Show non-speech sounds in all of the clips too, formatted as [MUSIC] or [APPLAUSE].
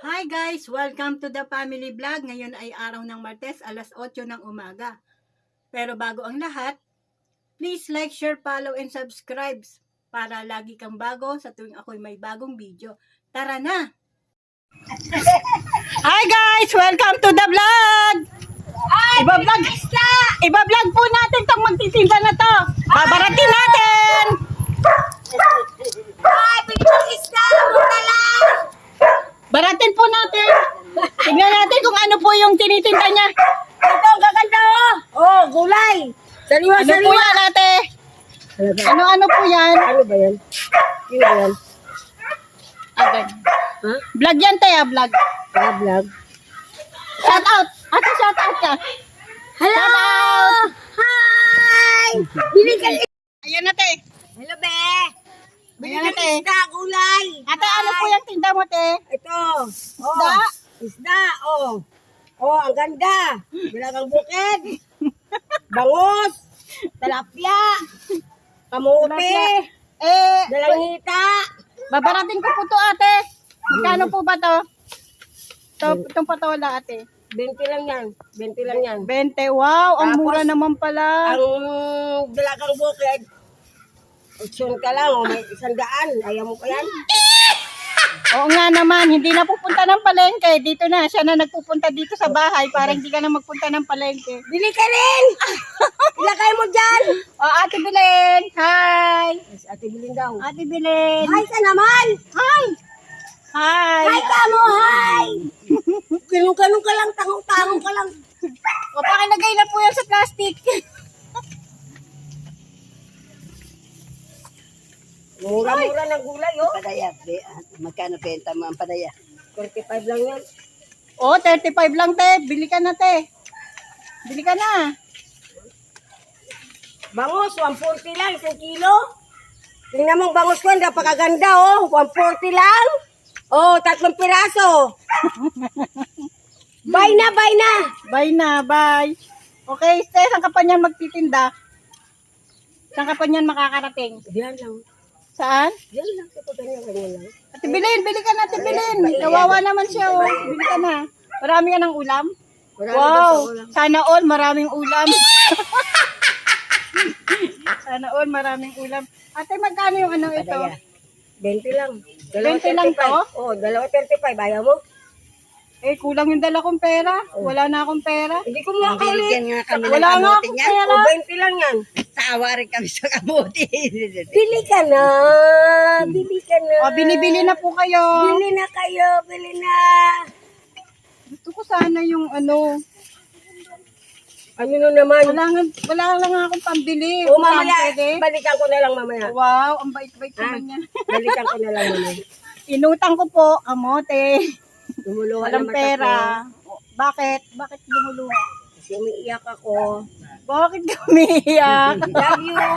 Hi guys! Welcome to the family vlog. Ngayon ay araw ng Martes, alas 8 ng umaga. Pero bago ang lahat, please like, share, follow, and subscribe para lagi kang bago sa tuwing ako'y may bagong video. Tara na! [LAUGHS] Hi guys! Welcome to the vlog! Iba-vlog! Iba-vlog po natin tong magtitinda na to. Babaratin natin! Ay, pinipang isda! Mura lang! Baratin po natin! Tignan natin kung ano po yung tinitinda niya. Ito, ang gaganda oh! Oh, gulay! Sariwa, Ano po sariwa! yan ate? Ano-ano po yan? Ano ba yan? Ano ba yan? Agad. Ha? Vlog yan tayo, vlog. Ah, vlog. Shout out! Ate, shout out ka. Hello! Shout out! Hi! Bili ka Ayan ate. Hello, be! Bili ka ate. isda, gulay! Ate, ano po yung tinda mo te? Ito. Isda? Oh, isda, oh. Oh, ang ganda. Bilagang bukid. [LAUGHS] Bangus. Talapia. Kamote. Eh, Dalangita. babarating ko po to ate. Magkano po ba to? To, itong patola ate. 20 lang yan. 20 lang yan. 20. Wow, ang Tapos, mura naman pala. Ang dalagang bukid, option ka lang, o may isang daan. Ayaw mo pa yan? [LAUGHS] Oo nga naman, hindi na pupunta ng palengke. Dito na, siya na nagpupunta dito sa bahay para hindi ka na magpunta ng palengke. Bili ka rin! [LAUGHS] Ilagay mo dyan! O, Ate Belen! Hi! Yes, ate bilin daw. Ate Belen! Hi ka naman! Hi! Hi! Hi ka mo, hi! Ganun-ganun ka lang, tangong-tangong ka lang. [LAUGHS] O, pakilagay na po yan sa plastic. Mura-mura ng gulay, oh. Padaya, be, ah, magkano benta mo ang padaya? 45 lang yan. O, 35 lang, te. Bili ka na, te. Bili ka na. Bangus, 140 lang, isang kilo. Tingnan mo ang bangus ko, napakaganda, oh. 140 lang. Oh, tatlong piraso. [LAUGHS] Bye na, bye na. Bye na, bye. Okay, te, saan ka pa niyan magtitinda? Saan ka pa niyan makakarating? Diyan lang. Saan? Diyan lang. Ito ganyan lang. Ate Belen, bili ka na, Ate Belen. Kawawa naman siya, oh. Bili ka na. Marami ka ng ulam? Marami Wow! ulam. Sana all maraming ulam. [LAUGHS] Sana all maraming ulam. Ate, magkano yung ano ito? Padaya. 20 lang. Dalawa 20 lang 35. to? Oh, dalawa 35. Ayaw mo? Eh, kulang yung dala kong pera. Wala na akong pera. Hindi ko ng Wala nga akong niya. pera. Oh, 20 lang yan. Tawa rin kami sa kamote. [LAUGHS] Bili ka na. Bili ka na. O, binibili na po kayo. Bili na kayo. Bili na. Gusto ko sana yung ano. Ano na naman? Wala, nga, wala lang akong pambili. O, Kung saan mamaya. pwede. Balikan ko na lang mamaya. Wow, ang bait-bait naman niya. [LAUGHS] Balikan ko na lang mamaya. Inutang ko po, kamote. Lumuluha Walang na mata pera. O, Bakit? Bakit lumuluha? Kasi umiiyak ako. Bakit kami iyak? [LAUGHS] Love you.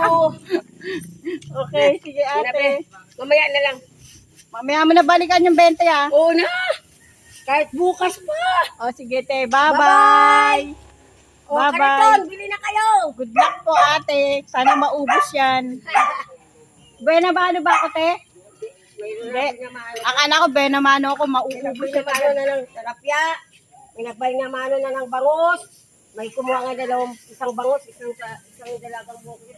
okay, sige ate. Mamaya na lang. Mamaya mo na balikan yung 20 ah. Oo na. Kahit bukas pa. O sige te, bye-bye. O, Bye-bye. kaniton, bili na kayo. Good luck po ate. Sana maubos yan. [LAUGHS] Buena ba ano ba ako te? Hindi. Akala ko buena mano ako mauubos May yan. namano na ng talapya. May nagbay namano na ng bangus. May kumuha nga dalawang isang bangus, isang sa isang dalagang bukit.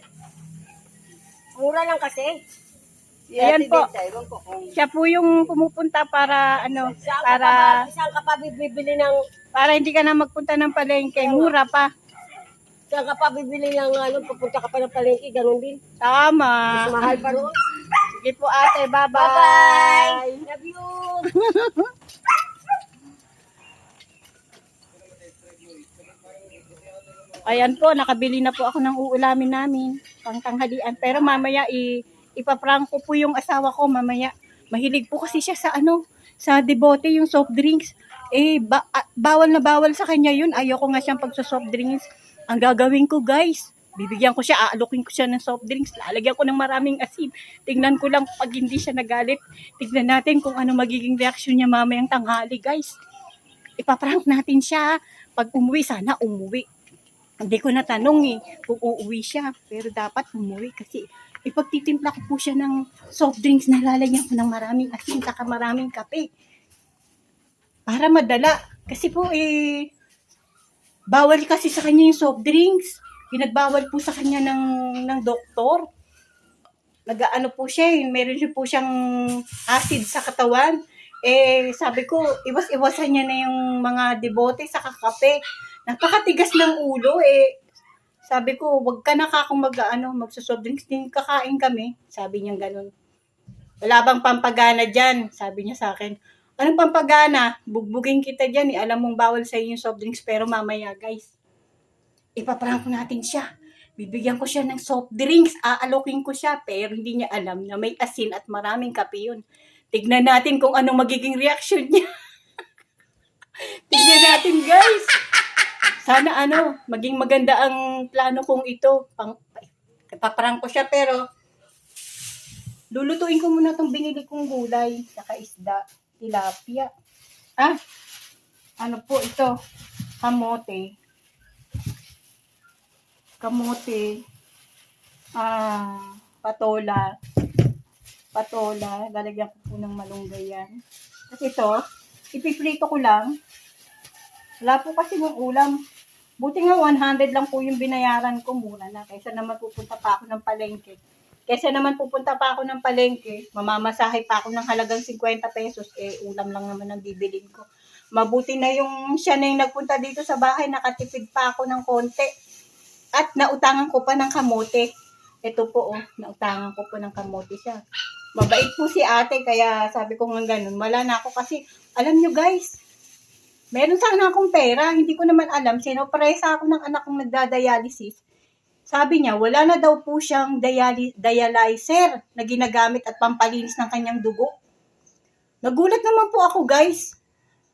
Mura lang kasi. Ayan po. Kung Siya po yung pumupunta para ano, ka para pa, ba- saan ka pa bibili ng para hindi ka na magpunta ng palengke. Mura pa. saan ka pa bibili ng ano, pupunta ka pa ng palengke, ganun din. Tama. Mas mahal pa roon. Sige po ate, bye-bye. Bye-bye. Love you. [LAUGHS] Ayan po, nakabili na po ako ng uulamin namin, pang tanghalian. Pero mamaya i ipaprank ko po yung asawa ko mamaya. Mahilig po kasi siya sa ano, sa debote yung soft drinks. Eh, ba- ah, bawal na bawal sa kanya yun. Ayoko nga siyang pagsa soft drinks. Ang gagawin ko guys, bibigyan ko siya, aalukin ko siya ng soft drinks, lalagyan ko ng maraming asin. Tingnan ko lang pag hindi siya nagalit. Tignan natin kung ano magiging reaksyon niya mamayang tanghali guys. Ipaprank natin siya. Pag umuwi, sana umuwi. Hindi ko natanong eh kung uuwi siya. Pero dapat umuwi kasi ipagtitimpla ko po siya ng soft drinks na lalagyan ko ng maraming asin saka maraming kape. para madala. Kasi po eh, bawal kasi sa kanya yung soft drinks. Pinagbawal po sa kanya ng, ng doktor. Nag-ano po siya, eh, meron siya po siyang acid sa katawan. Eh, sabi ko, iwas-iwasan niya na yung mga debote sa kakape. Napakatigas ng ulo eh. Sabi ko, wag ka na kakong mag, ano, magsusoft drinks din kakain kami. Sabi niya ganun. Wala bang pampagana dyan? Sabi niya sa akin. Anong pampagana? Bugbugin kita dyan eh. Alam mong bawal sa yung soft drinks pero mamaya guys. Ipaprank natin siya. Bibigyan ko siya ng soft drinks. Aalokin ko siya pero hindi niya alam na may asin at maraming kape yun. Tignan natin kung anong magiging reaction niya. [LAUGHS] Tignan natin guys. Sana ano, maging maganda ang plano kong ito. Pang, ipaprank ko siya pero lulutuin ko muna itong binili kong gulay, saka isda, tilapia. Ah, ano po ito? Kamote. Kamote. Ah, patola. Patola. Lalagyan ko po ng malunggay yan. Kasi ito, ipiprito ko lang. Wala po kasi ng ulam. Buti nga 100 lang po yung binayaran ko mura na. Kaysa naman pupunta pa ako ng palengke. Kaysa naman pupunta pa ako ng palengke, mamamasahe pa ako ng halagang 50 pesos, eh ulam lang naman ang bibilin ko. Mabuti na yung siya na yung nagpunta dito sa bahay, nakatipid pa ako ng konti. At nautangan ko pa ng kamote. Ito po, oh, nautangan ko po ng kamote siya. Mabait po si ate, kaya sabi ko nga ganun. Wala na ako kasi, alam nyo guys, meron sana akong pera, hindi ko naman alam, sinopresa ako ng anak kong nagdadialysis. Sabi niya, wala na daw po siyang dialy- dialyzer na ginagamit at pampalinis ng kanyang dugo. Nagulat naman po ako, guys.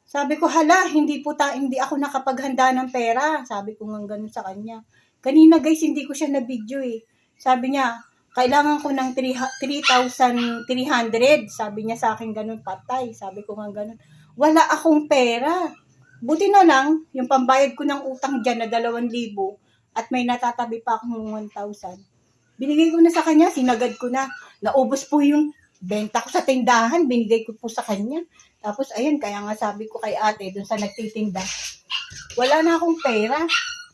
Sabi ko, hala, hindi po ta, hindi ako nakapaghanda ng pera. Sabi ko nga ganun sa kanya. Kanina, guys, hindi ko siya na-video eh. Sabi niya, kailangan ko ng 3,300. Sabi niya sa akin ganun, patay. Sabi ko nga ganun. Wala akong pera. Buti na lang, yung pambayad ko ng utang dyan na 2,000 at may natatabi pa akong 1,000. Binigay ko na sa kanya, sinagad ko na. Naubos po yung benta ko sa tindahan, binigay ko po sa kanya. Tapos, ayun, kaya nga sabi ko kay ate, dun sa nagtitinda, wala na akong pera.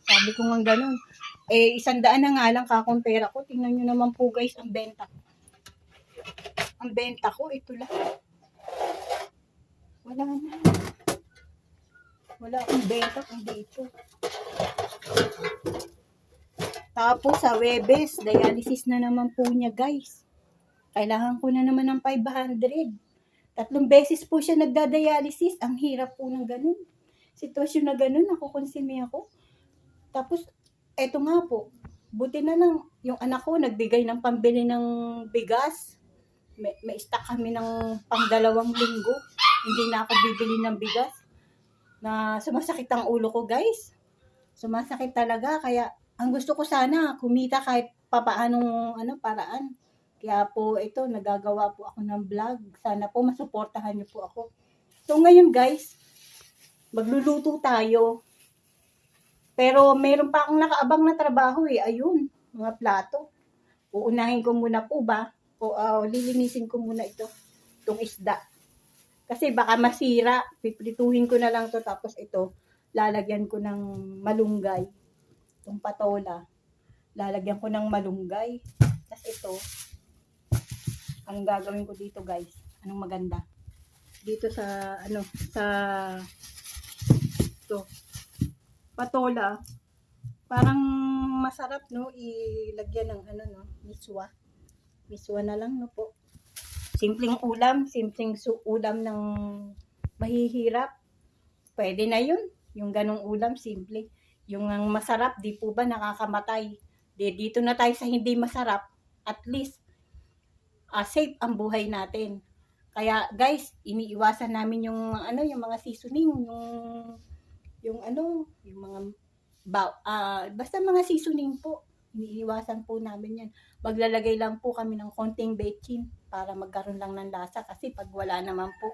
Sabi ko nga ganun. Eh, isang daan na nga lang kakong pera ko. Tingnan nyo naman po guys, ang benta ko. Ang benta ko, ito lang. Wala na. Wala akong benta kundi ito. Tapos sa Webes, dialysis na naman po niya guys. Kailangan ko na naman ng 500. Tatlong beses po siya nagda-dialysis. Ang hirap po ng ganun. Sitwasyon na ganun, ako konsumi ako. Tapos, eto nga po, buti na lang yung anak ko nagbigay ng pambili ng bigas. May, may stock kami ng pang dalawang linggo. Hindi na ako bibili ng bigas. Na sumasakit ang ulo ko guys. Sumasakit talaga. Kaya ang gusto ko sana kumita kahit papaanong ano, paraan. Kaya po ito, nagagawa po ako ng vlog. Sana po masuportahan niyo po ako. So ngayon guys, magluluto tayo. Pero meron pa akong nakaabang na trabaho eh. Ayun, mga plato. Uunahin ko muna po ba? O ah, lilinisin ko muna ito. Itong isda. Kasi baka masira. Piprituhin ko na lang to tapos ito, lalagyan ko ng malunggay. Itong patola. Lalagyan ko ng malunggay. Tapos ito, anong gagawin ko dito guys? Anong maganda? Dito sa, ano, sa, ito, patola, parang masarap, no? Ilagyan ng, ano, no? Miswa. Miswa na lang, no po. Simpleng ulam, simpleng su ulam ng mahihirap. Pwede na yun. Yung ganong ulam, simple. Yung ang masarap, di po ba nakakamatay? Di, dito na tayo sa hindi masarap. At least, ah, safe ang buhay natin. Kaya guys, iniiwasan namin yung ano, yung mga seasoning, yung yung ano, yung mga ba, ah, basta mga seasoning po. Iniiwasan po namin yan. Maglalagay lang po kami ng konting bechin para magkaroon lang ng lasa kasi pag wala naman po,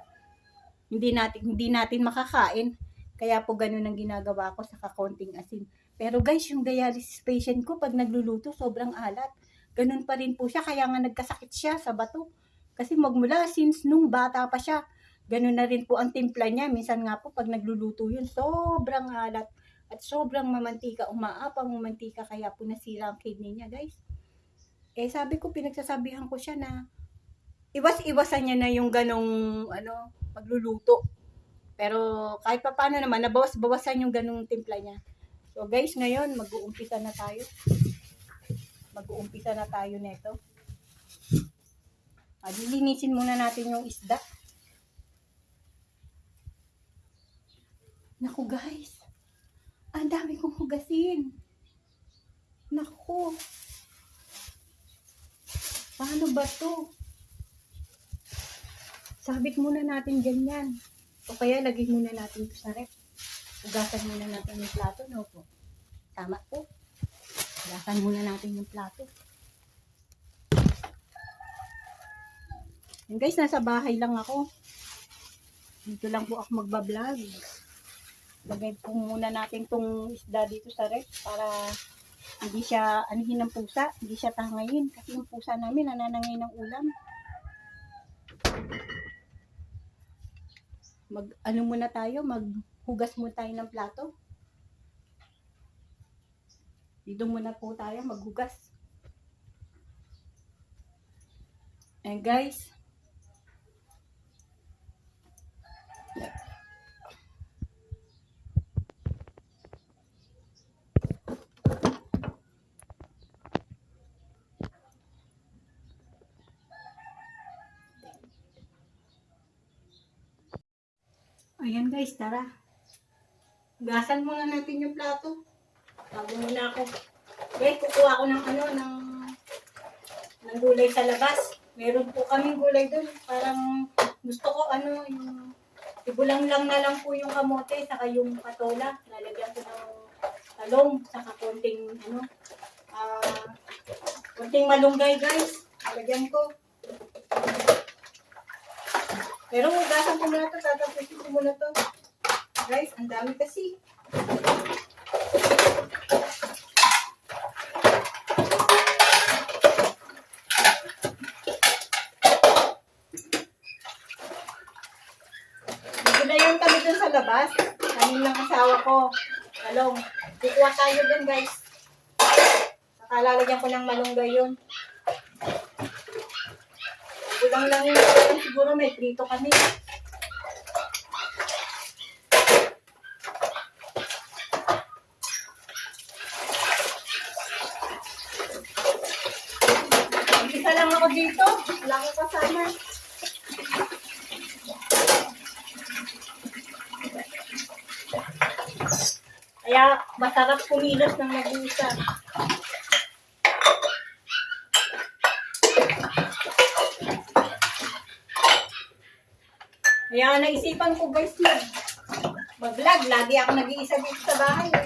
hindi natin hindi natin makakain. Kaya po ganun ang ginagawa ko sa kakonting asin. Pero guys, yung dialysis patient ko pag nagluluto sobrang alat. Ganun pa rin po siya kaya nga nagkasakit siya sa bato. Kasi magmula since nung bata pa siya, ganun na rin po ang timpla niya. Minsan nga po pag nagluluto yun, sobrang alat at sobrang mamantika, umaapang mamantika kaya po nasira ang kidney niya guys. Eh sabi ko, pinagsasabihan ko siya na iwas-iwasan niya na yung ganong ano, pagluluto. Pero kahit pa paano naman, nabawas-bawasan yung ganong timpla niya. So guys, ngayon mag-uumpisa na tayo. Mag-uumpisa na tayo neto. Ah, lilinisin muna natin yung isda. Naku guys, ang dami kong hugasin. Naku. Paano ba to? Sabit muna natin ganyan. O kaya lagay muna natin to sa rep. Hugasan muna natin yung plato, no po? Tama po. Hugasan muna natin yung plato. Yan guys, nasa bahay lang ako. Dito lang po ako magbablog. Lagay po muna natin tong isda dito sa rep para hindi siya anihin ng pusa, hindi siya tangayin. Kasi yung pusa namin nananangay ng ulam. Mag, ano muna tayo, maghugas muna tayo ng plato. Dito muna po tayo maghugas. And guys, Ayan guys, tara. Gasan muna natin yung plato. Bago muna ako. Guys, kukuha ako ng ano, ng, ng gulay sa labas. Meron po kaming gulay doon. Parang gusto ko ano, yung ibulang lang na lang po yung kamote, saka yung patola. Lalagyan ko ng talong, saka konting ano, ah, konting malunggay guys. Lalagyan ko. Pero hugasan ko muna to, tatapusin ko muna to. Guys, ang dami kasi. Nagulayan kami dun sa labas. Kanin ng asawa ko. Talong. Kukuha tayo dun guys. Saka lalagyan ko ng malunggay yun. Kulang lang yun. Siguro may prito kami. Isa lang ako dito. Wala akong kasama. Kaya masarap kumilos ng nag-uisa. Kaya naisipan ko guys mag mag-vlog. Lagi ako nag-iisa dito sa bahay. eh.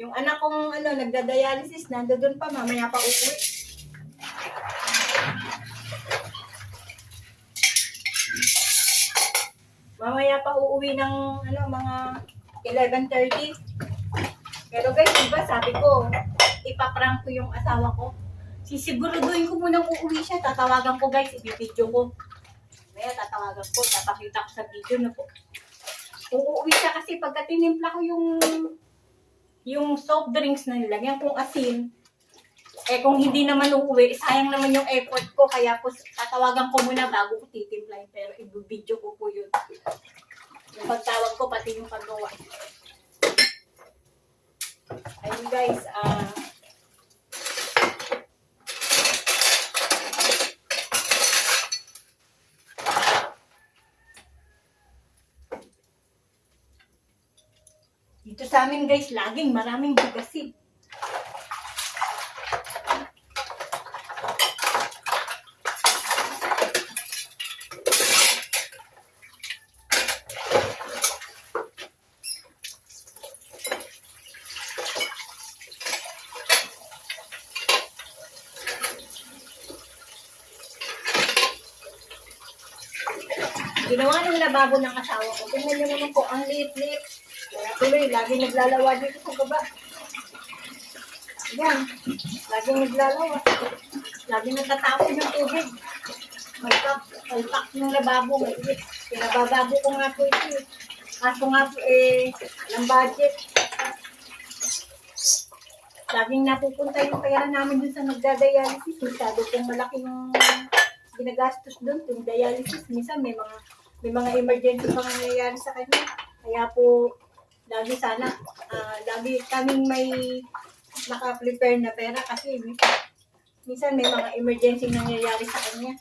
Yung anak kong ano, nagda-dialysis, nandoon pa, mamaya pa uuwi. Mamaya pa uuwi ng ano, mga 11.30. Pero guys, diba sabi ko, ipaprank ko yung asawa ko. Sisiguraduhin ko munang uuwi siya. Tatawagan ko guys, ibibidyo ko. Tatawagan ko, tapakita ko sa video na po. Uuwi siya kasi pagka tinimpla ko yung yung soft drinks na nilagyan kong asin, eh kung hindi naman uuwi, sayang naman yung effort ko. Kaya po tatawagan ko muna bago ko titimplahin. Pero ibibidyo ko po yun. Yung pagtawag ko, pati yung paggawa. Ayun guys, ah... Dito sa amin guys, laging maraming bugasin. Ginawa ng ng asawa ko. Tingnan niyo naman po, ang liit-liit. Kaya tuloy, lagi naglalawa dito sa baba. Yan, lagi naglalawa. Lagi natatapon yung tubig. May cup, Palpak yung lababo. Maliit. Pinabababo ko nga po ito eh. Kaso nga po eh, ng budget. Laging napupunta yung pera namin dun sa nagda-dialysis. Masyado pong malaki yung ginagastos dun, yung dialysis. Minsan may mga may mga emergency pang nangyayari sa kanya. Kaya po, lagi sana, ah, lagi kaming may naka-prepare na pera kasi minsan may mga emergency nangyayari sa kanya.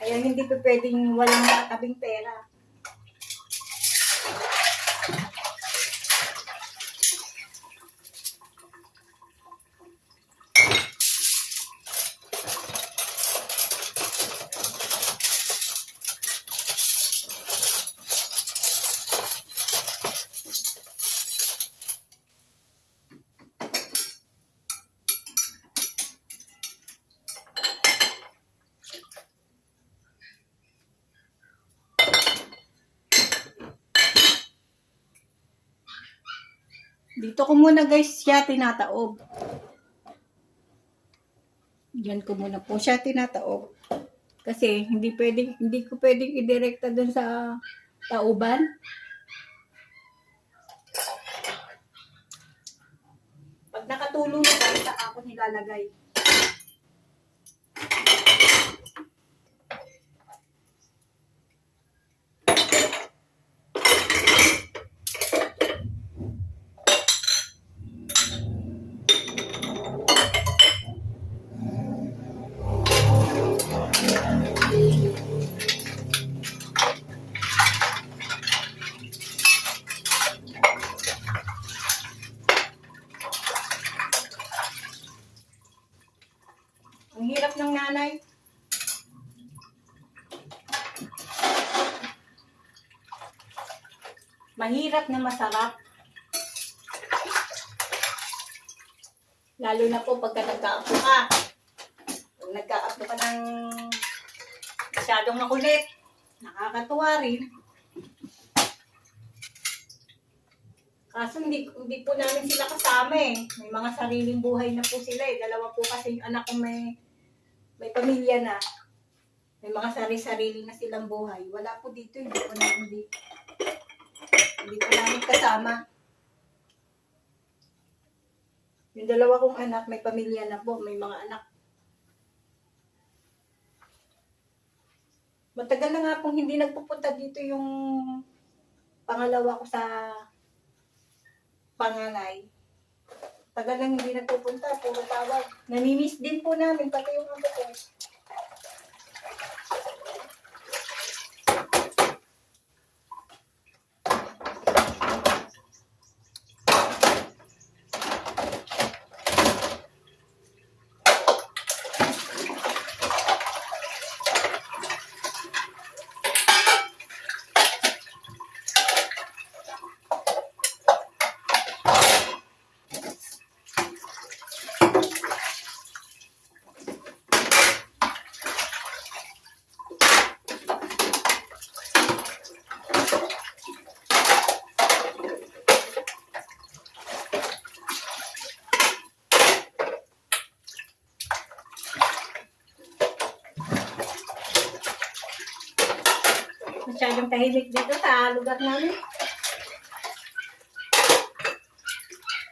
Kaya hindi pa pwedeng walang nakatabing pera. Dito ko muna guys siya tinataob. Diyan ko muna po siya tinataob. Kasi hindi pwedeng, hindi ko pwedeng idirekta dun sa tauban. Pag nakatulong na sa ako nilalagay. Mahirap na masarap. Lalo na po pagka nagka-apo ka. Pag nagka-apo ka ng masyadong makulit, nakakatuwa rin. Kaso hindi, hindi po namin sila kasama eh. May mga sariling buhay na po sila eh. Dalawa po kasi yung anak ko may, may pamilya na. May mga sari-sarili na silang buhay. Wala po dito, hindi po namin hindi, hindi po namin kasama. Yung dalawa kong anak, may pamilya na po, may mga anak. Matagal na nga pong hindi nagpupunta dito yung pangalawa ko sa panganay. Tagal lang hindi nagpupunta, puro tawag. Namimiss din po namin, pati yung ako ko. Masyadong tahimik dito sa lugar namin.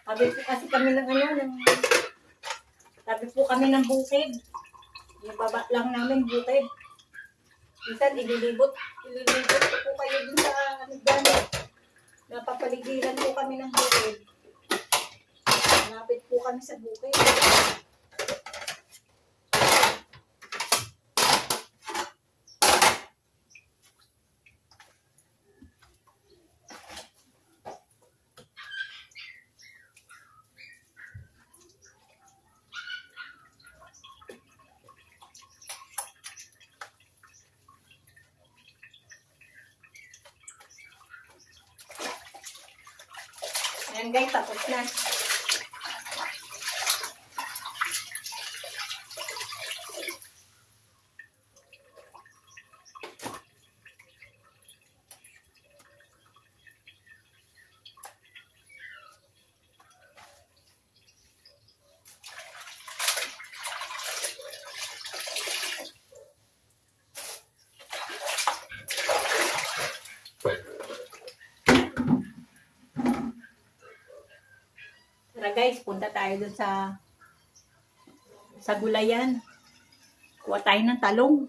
Sabi po kasi kami ng ano, ng, sabi po kami ng bukid. Yung baba lang namin bukid. Minsan ililibot, ililibot po kayo dun sa ano dyan. Napapaligiran po kami ng bukid. Malapit po kami sa bukid. Ayan guys, tapos na. Guys, punta tayo dun sa sa gulayan. Kuha tayo ng talong.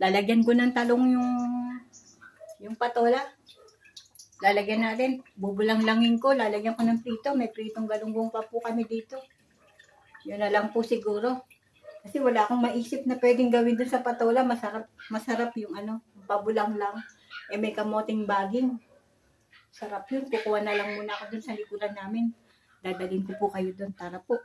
Lalagyan ko ng talong yung yung patola. Lalagyan natin. Bubulang-langin ko. Lalagyan ko ng prito. May pritong galunggong pa po kami dito. Yun na lang po siguro. Kasi wala akong maisip na pwedeng gawin dun sa patola. Masarap, masarap yung ano, pabulang lang. Eh may kamoting baging. Sarap yun. Kukuha na lang muna ako dun sa likuran namin. Dadalhin ko po kayo dun. Tara po.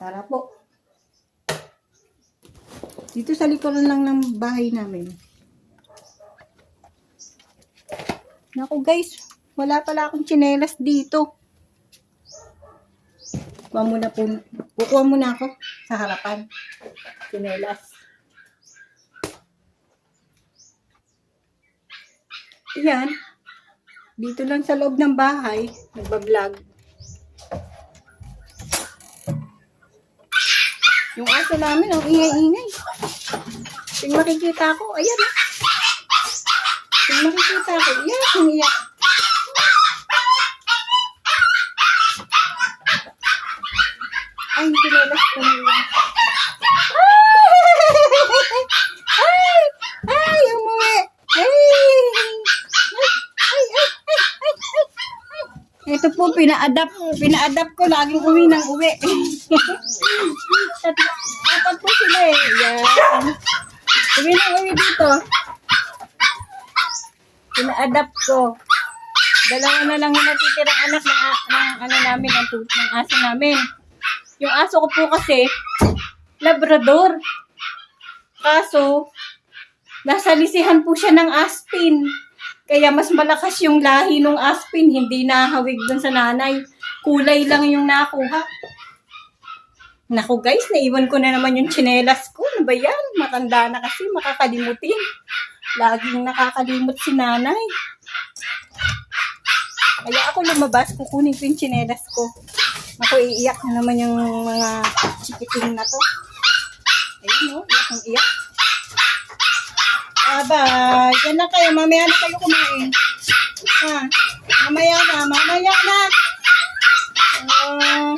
Tara po. Dito sa likuran lang ng bahay namin. Naku guys, wala pala akong tsinelas dito. Kuha muna po, kukuha muna ako sa harapan. Tsinelas. Yan. Dito lang sa loob ng bahay, nagbablog. Yung aso namin, ang ingay-ingay. Yung makikita ko, ayan ah. Yung makikita ko, iyak, yung iyak. Ay, pinelas ko na yun. Ay! Ay! Umuwi! Ay! Ay! Ay! Ay! Ay! Ay! Ito po, pina-adapt. Pina-adapt ko laging uwi ng uwi. At apat po sila eh. Yan. Uwi ng uwi dito. Pina-adapt ko. Dalawa na lang yung natitirang anak ng, ng ano namin, ng, ng aso namin. Yung aso ko po kasi, Labrador. Kaso, nasa lisihan po siya ng aspin. Kaya mas malakas yung lahi ng aspin, hindi nahawig dun sa nanay. Kulay lang yung nakuha. Naku guys, naiwan ko na naman yung tsinelas ko. Ano ba yan? Matanda na kasi, makakalimutin. Laging nakakalimot si nanay. Kaya ako lumabas, kukunin ko yung tsinelas ko. Ako, iiyak na naman yung mga chikiting na to. Ayun o, iyak ang iyak. Aba, yan na kayo. Mamaya na kayo kumain. Ha? Mamaya na, mamaya na. Ah.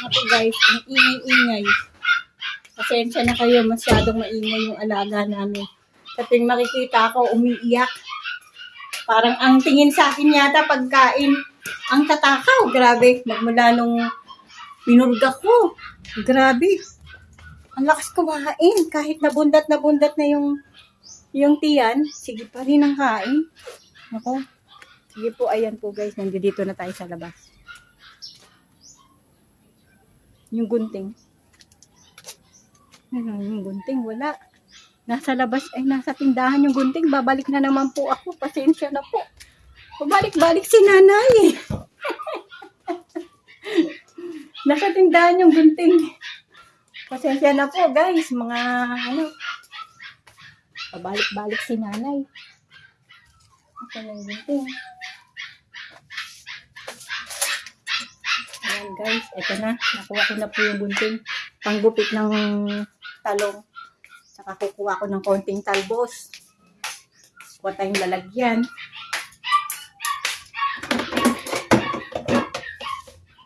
ako guys, ang ingay-ingay. Pasensya na kayo, masyadong maingay yung alaga namin. Tuwing makikita ako, umiiyak. Parang ang tingin sa akin yata pagkain, ang tatakaw. Grabe, magmula nung pinurga ko. Grabe. Ang lakas kumain. Kahit nabundat na bundat na yung yung tiyan, sige pa rin ang kain. Ako. Sige po, ayan po guys. Nandito na tayo sa labas. Yung gunting. Ano yung gunting? Wala. Nasa labas, ay nasa tindahan yung gunting. Babalik na naman po ako. Pasensya na po. Babalik-balik si nanay. [LAUGHS] nasa tindahan yung gunting. Pasensya na po guys. Mga ano. Babalik-balik si nanay. Ito na yung gunting. Ayan guys, ito na. Nakuha ko na po yung gunting. Panggupit ng talong. Saka kukuha ko ng konting talbos. Kuha tayong lalagyan.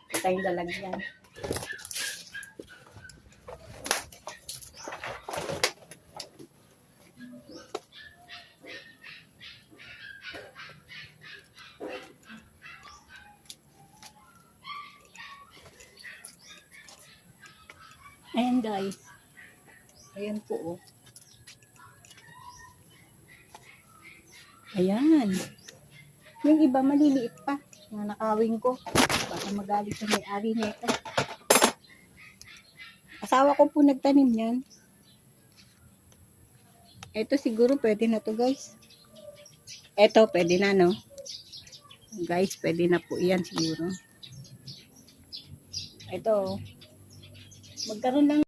Kuha tayong lalagyan. Ayan guys. Ayan po oh. Ayan. Yung iba maliliit pa. Na nakawing ko. Baka magalit sa may-ari nito. Asawa ko po nagtanim yan. Ito siguro pwede na to guys. Ito pwede na no. Guys, pwede na po yan siguro. Ito oh. Magkaroon lang